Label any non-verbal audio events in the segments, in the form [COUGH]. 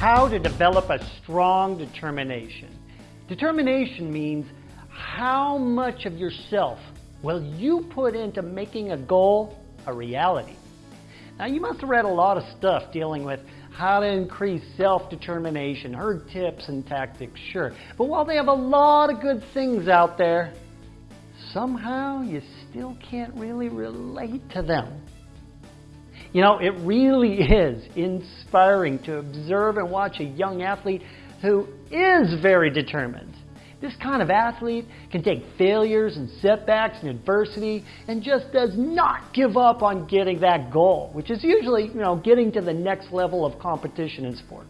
how to develop a strong determination. Determination means how much of yourself will you put into making a goal a reality. Now you must have read a lot of stuff dealing with how to increase self-determination, heard tips and tactics, sure. But while they have a lot of good things out there, somehow you still can't really relate to them. You know, it really is inspiring to observe and watch a young athlete who is very determined. This kind of athlete can take failures and setbacks and adversity and just does not give up on getting that goal, which is usually, you know, getting to the next level of competition in sport.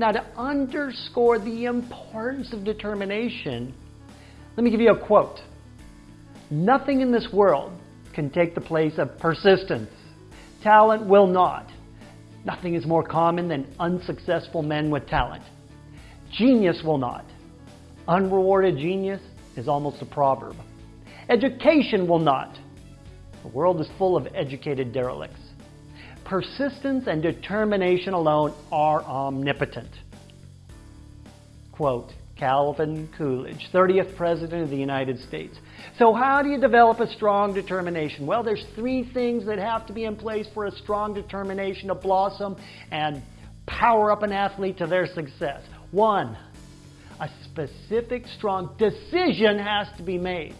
Now, to underscore the importance of determination, let me give you a quote. Nothing in this world can take the place of persistence. Talent will not. Nothing is more common than unsuccessful men with talent. Genius will not. Unrewarded genius is almost a proverb. Education will not. The world is full of educated derelicts. Persistence and determination alone are omnipotent. Quote, Calvin Coolidge, 30th President of the United States. So how do you develop a strong determination? Well, there's three things that have to be in place for a strong determination to blossom and power up an athlete to their success. One, a specific, strong decision has to be made.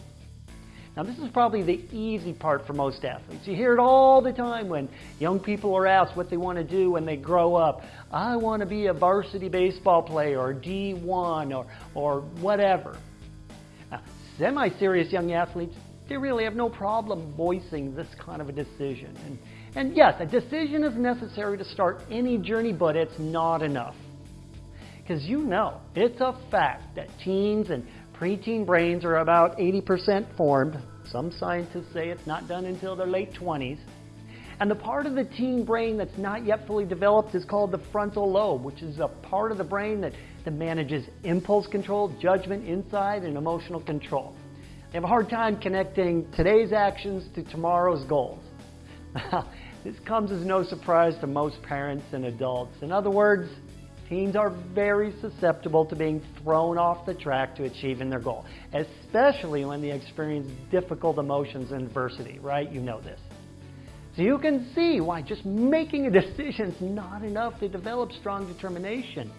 Now, this is probably the easy part for most athletes. You hear it all the time when young people are asked what they want to do when they grow up. I want to be a varsity baseball player or D1 or, or whatever. Now, semi-serious young athletes, they really have no problem voicing this kind of a decision. And, and yes, a decision is necessary to start any journey, but it's not enough. Because you know, it's a fact that teens and preteen brains are about 80% formed. Some scientists say it's not done until their late 20s. And the part of the teen brain that's not yet fully developed is called the frontal lobe, which is a part of the brain that, that manages impulse control, judgment, insight, and emotional control. They have a hard time connecting today's actions to tomorrow's goals. [LAUGHS] this comes as no surprise to most parents and adults. In other words, Teens are very susceptible to being thrown off the track to achieving their goal, especially when they experience difficult emotions and adversity, right? You know this. So you can see why just making a [LAUGHS] decision is not enough to develop strong determination.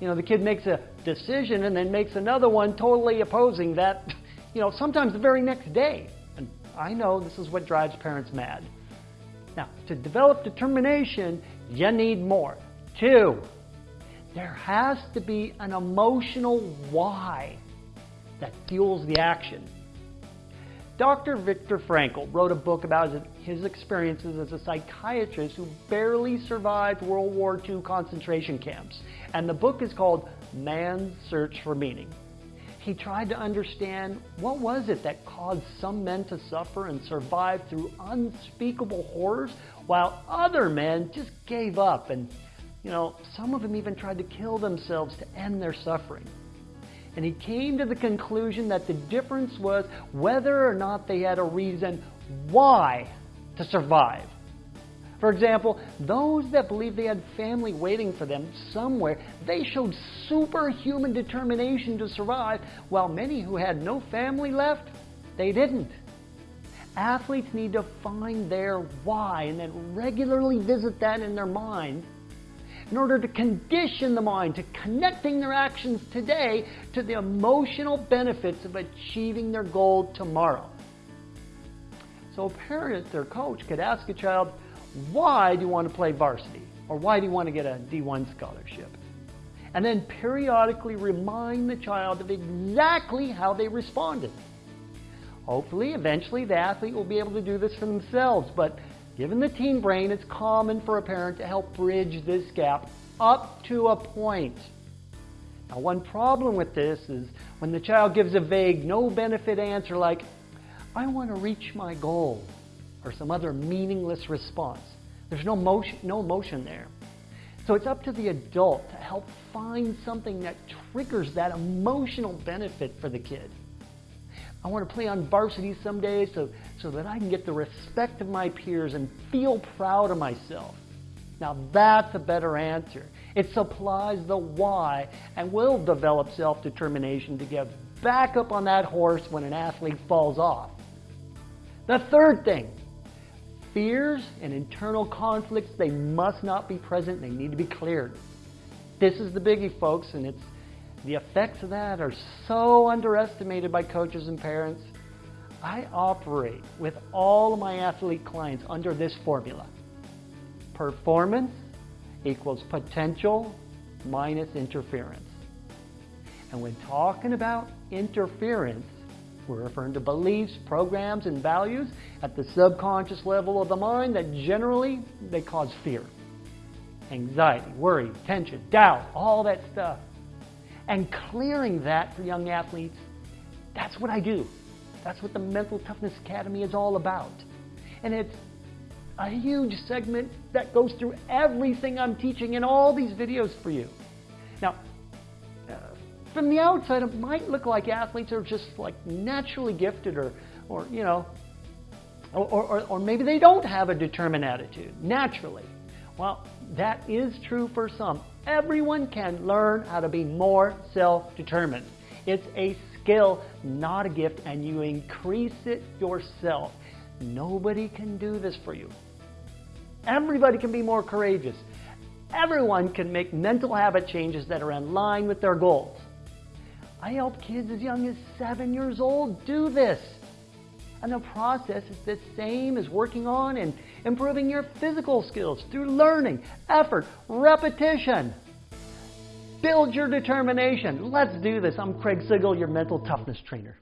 You know, the kid makes a decision and then makes another one totally opposing that, [LAUGHS] you know, sometimes the very next day. And I know this is what drives parents mad. Now, to develop determination, you need more. Two, there has to be an emotional why that fuels the action. Dr. Viktor Frankl wrote a book about his experiences as a psychiatrist who barely survived World War II concentration camps. And the book is called Man's Search for Meaning. He tried to understand what was it that caused some men to suffer and survive through unspeakable horrors while other men just gave up and you know, some of them even tried to kill themselves to end their suffering. And he came to the conclusion that the difference was whether or not they had a reason why to survive. For example, those that believed they had family waiting for them somewhere, they showed superhuman determination to survive, while many who had no family left, they didn't. Athletes need to find their why and then regularly visit that in their mind in order to condition the mind to connecting their actions today to the emotional benefits of achieving their goal tomorrow. So a parent or coach could ask a child, why do you want to play varsity? Or why do you want to get a D1 scholarship? And then periodically remind the child of exactly how they responded. Hopefully, eventually, the athlete will be able to do this for themselves, but Given the teen brain, it's common for a parent to help bridge this gap up to a point. Now, one problem with this is when the child gives a vague, no benefit answer like, I want to reach my goal, or some other meaningless response. There's no motion, no emotion there. So it's up to the adult to help find something that triggers that emotional benefit for the kid. I want to play on varsity someday so, so that I can get the respect of my peers and feel proud of myself. Now that's a better answer. It supplies the why and will develop self-determination to get back up on that horse when an athlete falls off. The third thing, fears and internal conflicts, they must not be present. They need to be cleared. This is the biggie, folks, and it's the effects of that are so underestimated by coaches and parents. I operate with all of my athlete clients under this formula. Performance equals potential minus interference. And when talking about interference, we're referring to beliefs, programs, and values at the subconscious level of the mind that generally they cause fear, anxiety, worry, tension, doubt, all that stuff. And clearing that for young athletes, that's what I do. That's what the Mental Toughness Academy is all about. And it's a huge segment that goes through everything I'm teaching in all these videos for you. Now, uh, from the outside, it might look like athletes are just like naturally gifted or, or you know, or, or, or maybe they don't have a determined attitude naturally. Well, that is true for some. Everyone can learn how to be more self-determined. It's a skill, not a gift, and you increase it yourself. Nobody can do this for you. Everybody can be more courageous. Everyone can make mental habit changes that are in line with their goals. I help kids as young as seven years old do this. And the process is the same as working on and improving your physical skills through learning, effort, repetition. Build your determination. Let's do this. I'm Craig Sigl, your mental toughness trainer.